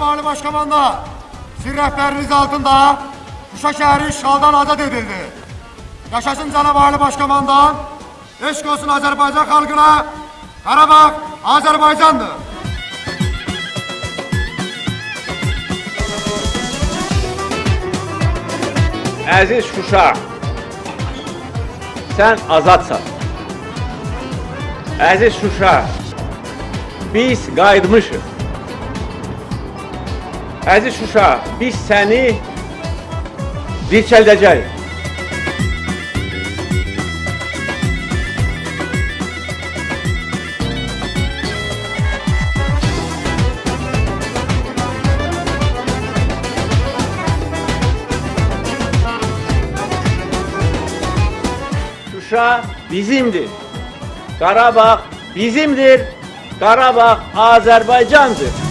Başkomanda, sizin rehberiniz altında Şuşa şehri işgaldan azat edildi. Yaşasın canavarlı başkomandan, eşk olsun Azerbaycan halkına, Karabağ Azerbaycan'dır. Əziz Şuşa, sən azadsan. Əziz Şuşa, biz qayıtmışıq. Əziz Şuşa, biz səni dirçəldəcəyik. Şuşa bizimdir. Qarabağ bizimdir. Qarabağ Azərbaycandır.